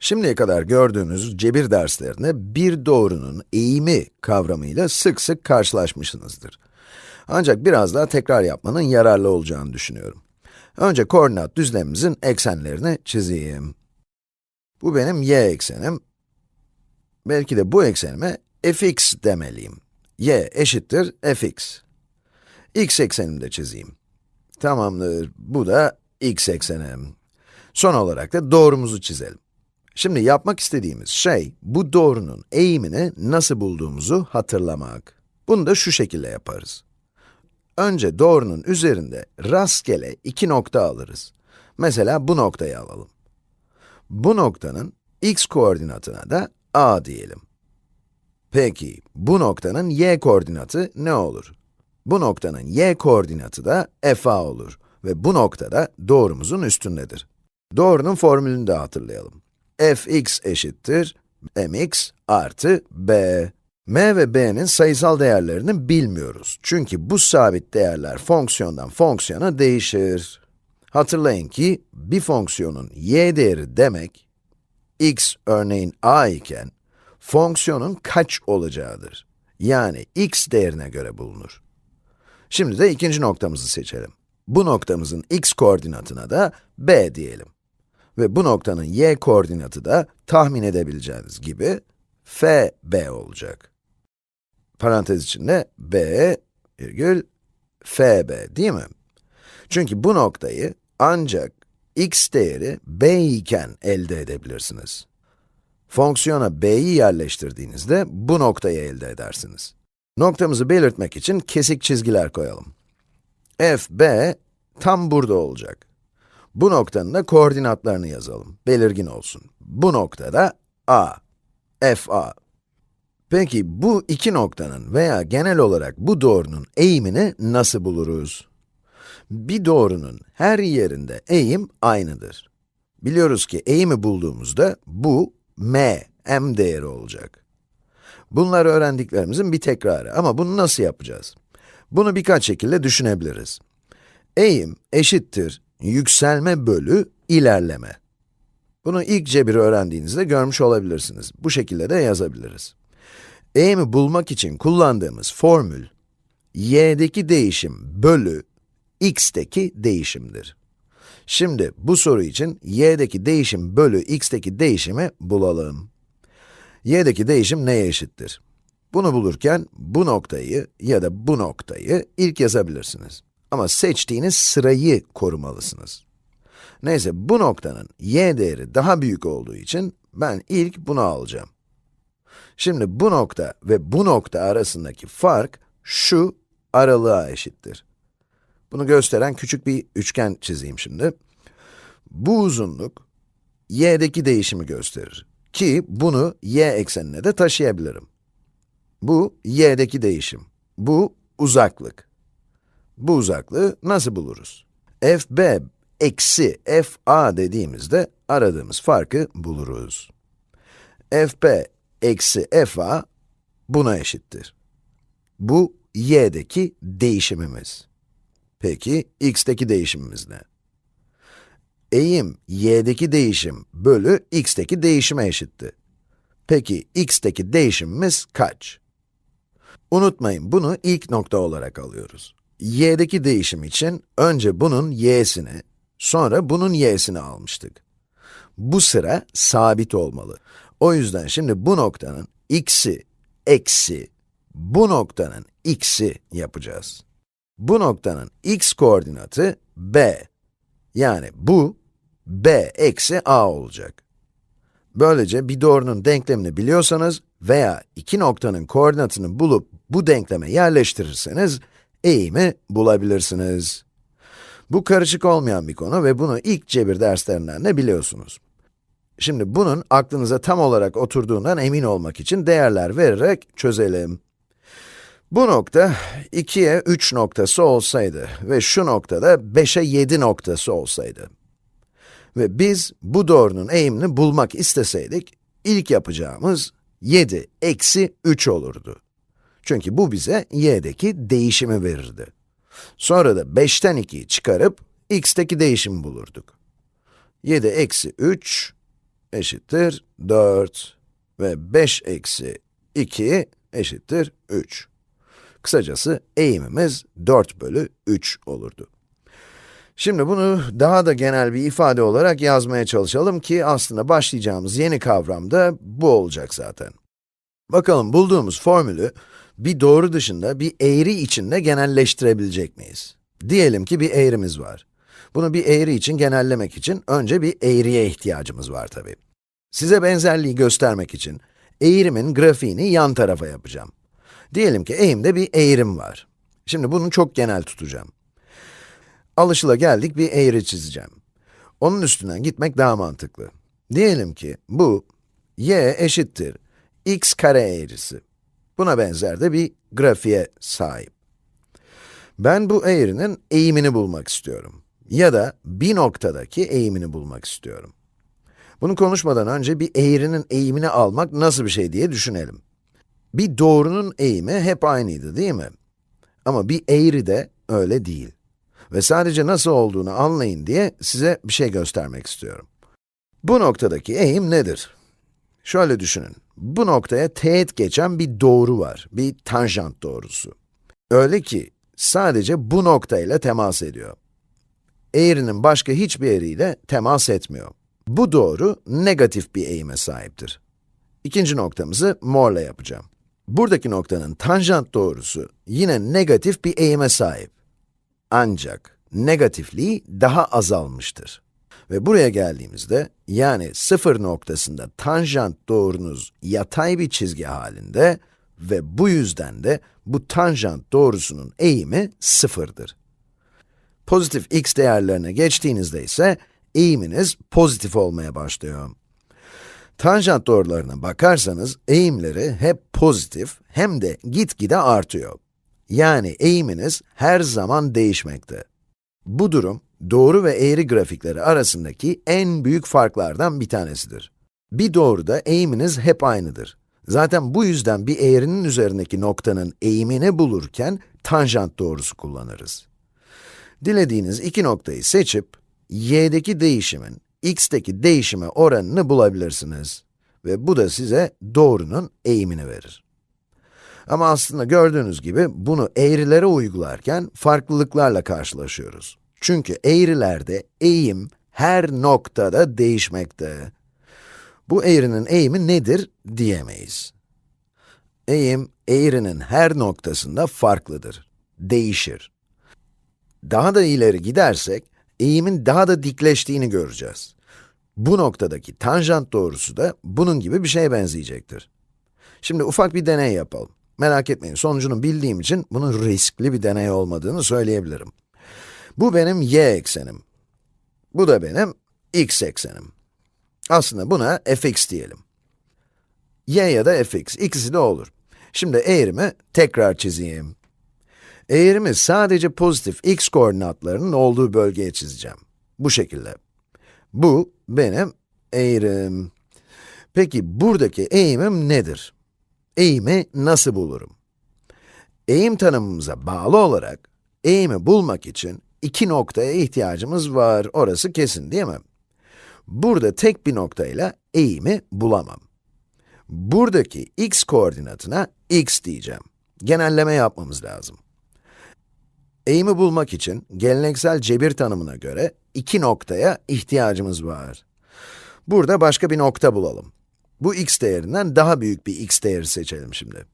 Şimdiye kadar gördüğünüz cebir derslerinde bir doğrunun eğimi kavramıyla sık sık karşılaşmışsınızdır. Ancak biraz daha tekrar yapmanın yararlı olacağını düşünüyorum. Önce koordinat düzlemimizin eksenlerini çizeyim. Bu benim y eksenim. Belki de bu eksenime fx demeliyim. y eşittir fx. x eksenimi de çizeyim. Tamamdır, bu da x eksenim. Son olarak da doğrumuzu çizelim. Şimdi yapmak istediğimiz şey, bu doğrunun eğimini nasıl bulduğumuzu hatırlamak. Bunu da şu şekilde yaparız. Önce doğrunun üzerinde rastgele iki nokta alırız. Mesela bu noktayı alalım. Bu noktanın x koordinatına da a diyelim. Peki, bu noktanın y koordinatı ne olur? Bu noktanın y koordinatı da fa olur ve bu noktada doğrumuzun üstündedir. Doğrunun formülünü de hatırlayalım. Fx eşittir mx artı b. m ve b'nin sayısal değerlerini bilmiyoruz. Çünkü bu sabit değerler fonksiyondan fonksiyona değişir. Hatırlayın ki, bir fonksiyonun y değeri demek, x örneğin a iken, fonksiyonun kaç olacağıdır. Yani x değerine göre bulunur. Şimdi de ikinci noktamızı seçelim. Bu noktamızın x koordinatına da b diyelim. Ve bu noktanın y koordinatı da tahmin edebileceğiniz gibi fb olacak. Parantez içinde b virgül fb değil mi? Çünkü bu noktayı ancak x değeri b iken elde edebilirsiniz. Fonksiyona b'yi yerleştirdiğinizde bu noktayı elde edersiniz. Noktamızı belirtmek için kesik çizgiler koyalım. f, b tam burada olacak. Bu noktanın da koordinatlarını yazalım, belirgin olsun. Bu noktada a, f, a. Peki bu iki noktanın veya genel olarak bu doğrunun eğimini nasıl buluruz? Bir doğrunun her yerinde eğim aynıdır. Biliyoruz ki eğimi bulduğumuzda bu m, m değeri olacak. Bunlar öğrendiklerimizin bir tekrarı ama bunu nasıl yapacağız? Bunu birkaç şekilde düşünebiliriz. Eğim eşittir yükselme bölü ilerleme. Bunu ilk cebiri öğrendiğinizde görmüş olabilirsiniz. Bu şekilde de yazabiliriz. Eğimi bulmak için kullandığımız formül, y'deki değişim bölü x'teki değişimdir. Şimdi bu soru için y'deki değişim bölü x'teki değişimi bulalım y'deki değişim neye eşittir? Bunu bulurken bu noktayı ya da bu noktayı ilk yazabilirsiniz. Ama seçtiğiniz sırayı korumalısınız. Neyse, bu noktanın y değeri daha büyük olduğu için ben ilk bunu alacağım. Şimdi bu nokta ve bu nokta arasındaki fark şu aralığa eşittir. Bunu gösteren küçük bir üçgen çizeyim şimdi. Bu uzunluk y'deki değişimi gösterir. Ki bunu y eksenine de taşıyabilirim. Bu y'deki değişim. Bu uzaklık. Bu uzaklığı nasıl buluruz? fb eksi fa dediğimizde aradığımız farkı buluruz. fb eksi fa buna eşittir. Bu y'deki değişimimiz. Peki x'teki değişimimiz ne? eğim y'deki değişim bölü x'teki değişime eşitti. Peki x'teki değişimimiz kaç? Unutmayın, bunu ilk nokta olarak alıyoruz. Y'deki değişim için önce bunun y'sini, sonra bunun y'sini almıştık. Bu sıra sabit olmalı. O yüzden şimdi bu noktanın x'i eksi bu noktanın x'i yapacağız. Bu noktanın x koordinatı b. Yani bu b eksi a olacak. Böylece bir doğrunun denklemini biliyorsanız veya iki noktanın koordinatını bulup bu denkleme yerleştirirseniz, eğimi bulabilirsiniz. Bu karışık olmayan bir konu ve bunu ilk cebir derslerinden de biliyorsunuz. Şimdi bunun aklınıza tam olarak oturduğundan emin olmak için değerler vererek çözelim. Bu nokta 2'ye 3 noktası olsaydı ve şu noktada 5'e 7 noktası olsaydı, ve biz bu doğrunun eğimini bulmak isteseydik, ilk yapacağımız 7 eksi 3 olurdu. Çünkü bu bize y'deki değişimi verirdi. Sonra da 5'ten 2'yi çıkarıp x'teki değişimi bulurduk. 7 eksi 3, eşittir 4 ve 5 eksi 2 eşittir 3. Kısacası eğimimiz 4 bölü 3 olurdu. Şimdi bunu daha da genel bir ifade olarak yazmaya çalışalım ki aslında başlayacağımız yeni kavram da bu olacak zaten. Bakalım bulduğumuz formülü bir doğru dışında bir eğri içinde genelleştirebilecek miyiz? Diyelim ki bir eğrimiz var. Bunu bir eğri için genellemek için önce bir eğriye ihtiyacımız var tabii. Size benzerliği göstermek için eğrimin grafiğini yan tarafa yapacağım. Diyelim ki eğimde bir eğrim var. Şimdi bunu çok genel tutacağım. Alışıla geldik bir eğri çizeceğim. Onun üstünden gitmek daha mantıklı. Diyelim ki bu y eşittir x kare eğrisi. Buna benzer de bir grafiğe sahip. Ben bu eğrinin eğimini bulmak istiyorum. Ya da bir noktadaki eğimini bulmak istiyorum. Bunu konuşmadan önce bir eğrinin eğimini almak nasıl bir şey diye düşünelim. Bir doğrunun eğimi hep aynıydı değil mi? Ama bir eğri de öyle değil. Ve sadece nasıl olduğunu anlayın diye size bir şey göstermek istiyorum. Bu noktadaki eğim nedir? Şöyle düşünün, bu noktaya teğet geçen bir doğru var, bir tanjant doğrusu. Öyle ki, sadece bu noktayla temas ediyor. Eğrinin başka hiçbir yeriyle temas etmiyor. Bu doğru, negatif bir eğime sahiptir. İkinci noktamızı morla yapacağım. Buradaki noktanın tanjant doğrusu yine negatif bir eğime sahip. Ancak negatifliği daha azalmıştır. Ve buraya geldiğimizde, yani sıfır noktasında tanjant doğrunuz yatay bir çizgi halinde ve bu yüzden de bu tanjant doğrusunun eğimi sıfırdır. Pozitif x değerlerine geçtiğinizde ise eğiminiz pozitif olmaya başlıyor. Tanjant doğrularına bakarsanız eğimleri hep pozitif hem de gitgide artıyor. Yani eğiminiz her zaman değişmekte. Bu durum, doğru ve eğri grafikleri arasındaki en büyük farklardan bir tanesidir. Bir doğruda eğiminiz hep aynıdır. Zaten bu yüzden bir eğrinin üzerindeki noktanın eğimini bulurken tanjant doğrusu kullanırız. Dilediğiniz iki noktayı seçip, y'deki değişimin x'teki değişime oranını bulabilirsiniz. Ve bu da size doğrunun eğimini verir. Ama aslında gördüğünüz gibi bunu eğrilere uygularken farklılıklarla karşılaşıyoruz. Çünkü eğrilerde eğim her noktada değişmekte. Bu eğrinin eğimi nedir diyemeyiz. Eğim, eğrinin her noktasında farklıdır, değişir. Daha da ileri gidersek, eğimin daha da dikleştiğini göreceğiz. Bu noktadaki tanjant doğrusu da bunun gibi bir şeye benzeyecektir. Şimdi ufak bir deney yapalım. Merak etmeyin, sonucunu bildiğim için bunun riskli bir deney olmadığını söyleyebilirim. Bu benim y eksenim. Bu da benim x eksenim. Aslında buna fx diyelim. y ya da fx, ikisi de olur. Şimdi eğrimi tekrar çizeyim. Eğrimi sadece pozitif x koordinatlarının olduğu bölgeye çizeceğim. Bu şekilde. Bu benim eğrim. Peki buradaki eğimim nedir? Eğimi nasıl bulurum? Eğim tanımımıza bağlı olarak, eğimi bulmak için iki noktaya ihtiyacımız var, orası kesin değil mi? Burada tek bir noktayla eğimi bulamam. Buradaki x koordinatına x diyeceğim. Genelleme yapmamız lazım. Eğimi bulmak için geleneksel cebir tanımına göre iki noktaya ihtiyacımız var. Burada başka bir nokta bulalım. Bu x değerinden daha büyük bir x değeri seçelim şimdi.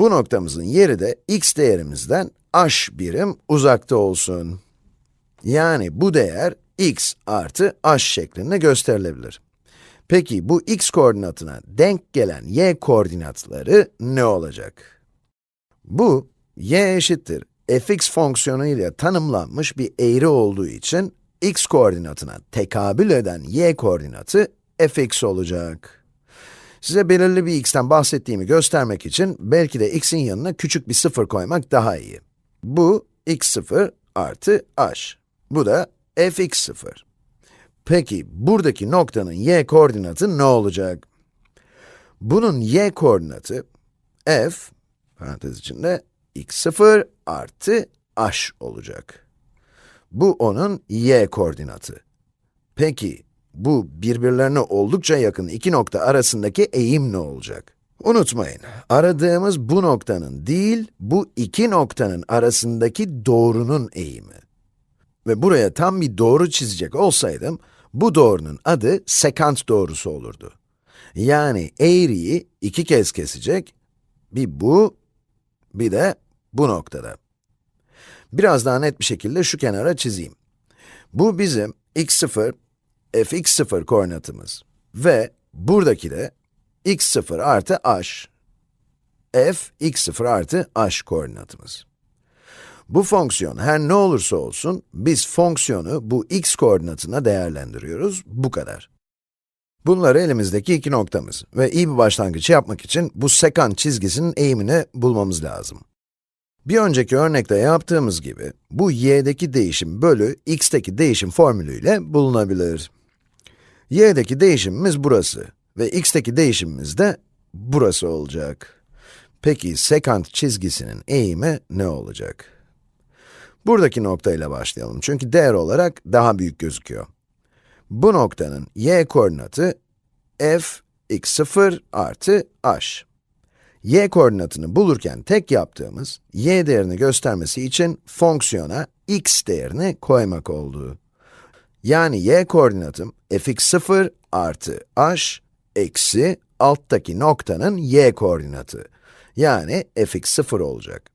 Bu noktamızın yeri de x değerimizden h birim uzakta olsun. Yani bu değer x artı h şeklinde gösterilebilir. Peki bu x koordinatına denk gelen y koordinatları ne olacak? Bu, y eşittir fx fonksiyonu ile tanımlanmış bir eğri olduğu için x koordinatına tekabül eden y koordinatı fx olacak. Size belirli bir x'ten bahsettiğimi göstermek için belki de x'in yanına küçük bir sıfır koymak daha iyi. Bu x0 artı h. Bu da fx0. Peki, buradaki noktanın y koordinatı ne olacak? Bunun y koordinatı f, parantez içinde, x0 artı h olacak. Bu onun y koordinatı. Peki, bu birbirlerine oldukça yakın iki nokta arasındaki eğim ne olacak? Unutmayın, aradığımız bu noktanın değil, bu iki noktanın arasındaki doğrunun eğimi. Ve buraya tam bir doğru çizecek olsaydım, bu doğrunun adı sekant doğrusu olurdu. Yani eğriyi iki kez kesecek, bir bu, bir de bu noktada. Biraz daha net bir şekilde şu kenara çizeyim. Bu bizim x0, fx0 koordinatımız ve buradaki de x0 artı h, f x0 artı h koordinatımız. Bu fonksiyon her ne olursa olsun, biz fonksiyonu bu x koordinatına değerlendiriyoruz, bu kadar. Bunlar elimizdeki iki noktamız ve iyi bir başlangıç yapmak için bu sekant çizgisinin eğimini bulmamız lazım. Bir önceki örnekte yaptığımız gibi, bu y'deki değişim bölü x'teki değişim formülüyle bulunabilir. Y'deki değişimimiz burası ve x'teki değişimimiz de burası olacak. Peki sekant çizgisinin eğimi ne olacak? Buradaki noktayla başlayalım çünkü değer olarak daha büyük gözüküyor. Bu noktanın y koordinatı f x0 artı h y koordinatını bulurken tek yaptığımız, y değerini göstermesi için fonksiyona x değerini koymak oldu. Yani y koordinatım fx0 artı h eksi alttaki noktanın y koordinatı. Yani fx0 olacak.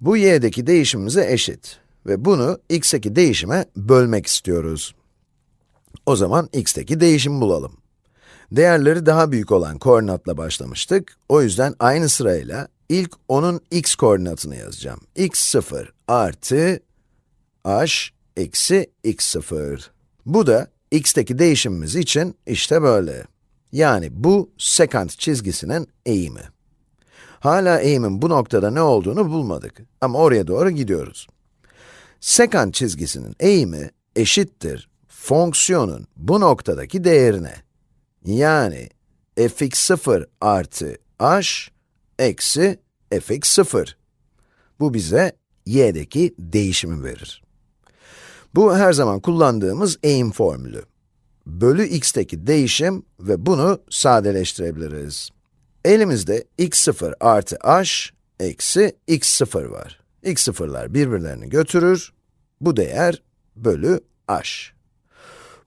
Bu y'deki değişimimize eşit ve bunu x'teki değişime bölmek istiyoruz. O zaman x'teki değişimi bulalım. Değerleri daha büyük olan koordinatla başlamıştık. O yüzden aynı sırayla ilk onun x koordinatını yazacağım. x0 artı h eksi x0. Bu da x'teki değişimimiz için işte böyle. Yani bu sekant çizgisinin eğimi. Hala eğimin bu noktada ne olduğunu bulmadık ama oraya doğru gidiyoruz. Sekant çizgisinin eğimi eşittir fonksiyonun bu noktadaki değerine. Yani fx0 artı h eksi fx0. Bu bize y'deki değişimi verir. Bu her zaman kullandığımız eğim formülü. Bölü x'teki değişim ve bunu sadeleştirebiliriz. Elimizde x0 artı h eksi x0 var. x0'lar birbirlerini götürür. Bu değer bölü h.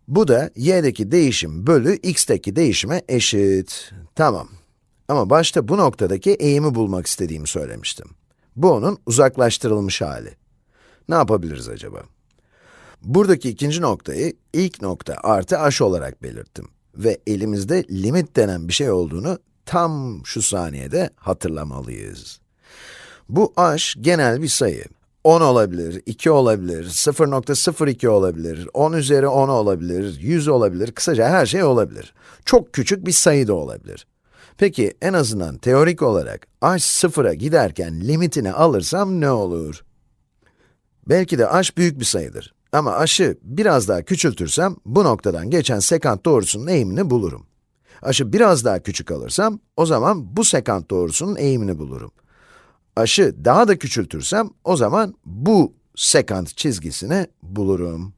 Bu da y'deki değişim bölü x'teki değişime eşit. Tamam. Ama başta bu noktadaki eğimi bulmak istediğimi söylemiştim. Bu onun uzaklaştırılmış hali. Ne yapabiliriz acaba? Buradaki ikinci noktayı ilk nokta artı h olarak belirttim. Ve elimizde limit denen bir şey olduğunu tam şu saniyede hatırlamalıyız. Bu h genel bir sayı. 10 olabilir, 2 olabilir, 0.02 olabilir, 10 üzeri 10 olabilir, 100 olabilir, kısaca her şey olabilir. Çok küçük bir sayı da olabilir. Peki en azından teorik olarak h sıfıra giderken limitini alırsam ne olur? Belki de h büyük bir sayıdır. Ama h'ı biraz daha küçültürsem, bu noktadan geçen sekant doğrusunun eğimini bulurum. h'ı biraz daha küçük alırsam, o zaman bu sekant doğrusunun eğimini bulurum h'ı daha da küçültürsem, o zaman bu sekant çizgisini bulurum.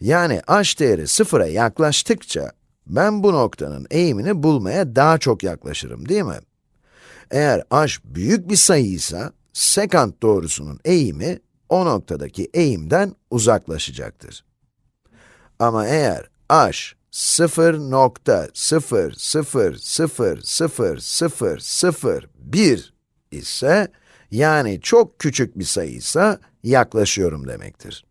Yani h değeri sıfıra yaklaştıkça, ben bu noktanın eğimini bulmaya daha çok yaklaşırım, değil mi? Eğer h büyük bir sayıysa, sekant doğrusunun eğimi, o noktadaki eğimden uzaklaşacaktır. Ama eğer h 0.0000001 ise, yani çok küçük bir sayıysa yaklaşıyorum demektir.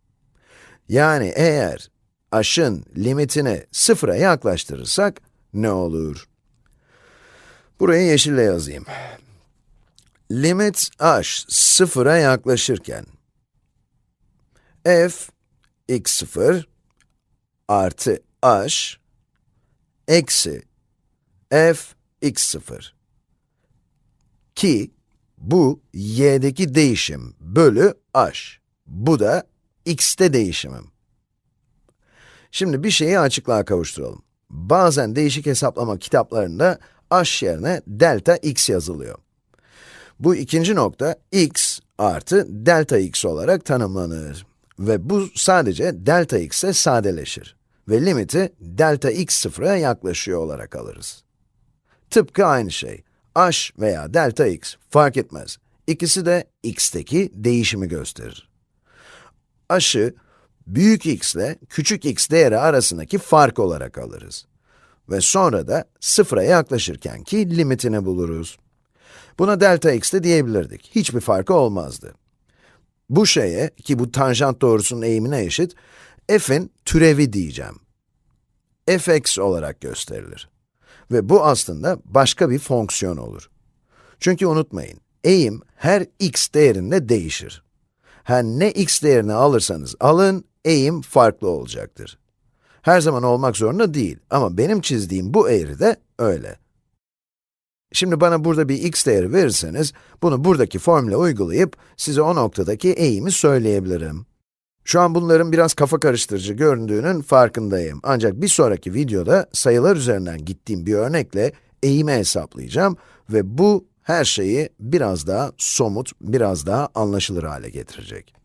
Yani eğer h'ın limitini sıfıra yaklaştırırsak ne olur? Burayı yeşille yazayım. Limit h sıfıra yaklaşırken f x0 artı h eksi f x0 ki bu, y'deki değişim bölü h. Bu da x'te değişimim. Şimdi bir şeyi açıklığa kavuşturalım. Bazen değişik hesaplama kitaplarında h yerine delta x yazılıyor. Bu ikinci nokta x artı delta x olarak tanımlanır. Ve bu sadece delta x'e sadeleşir. ve limiti delta x sıfıra yaklaşıyor olarak alırız. Tıpkı aynı şey. h veya delta x fark etmez. İkisi de x'teki değişimi gösterir. h'ı büyük x ile küçük x değeri arasındaki fark olarak alırız. Ve sonra da sıfıra yaklaşırken ki limitini buluruz. Buna delta x de diyebilirdik. Hiçbir farkı olmazdı. Bu şeye, ki bu tanjant doğrusunun eğimine eşit, f'in türevi diyeceğim. fx olarak gösterilir. Ve bu aslında başka bir fonksiyon olur. Çünkü unutmayın, eğim her x değerinde değişir. Her ne x değerini alırsanız alın, eğim farklı olacaktır. Her zaman olmak zorunda değil ama benim çizdiğim bu eğri de öyle. Şimdi bana burada bir x değeri verirseniz, bunu buradaki formüle uygulayıp size o noktadaki eğimi söyleyebilirim. Şu an bunların biraz kafa karıştırıcı göründüğünün farkındayım. Ancak bir sonraki videoda sayılar üzerinden gittiğim bir örnekle eğimi hesaplayacağım ve bu her şeyi biraz daha somut, biraz daha anlaşılır hale getirecek.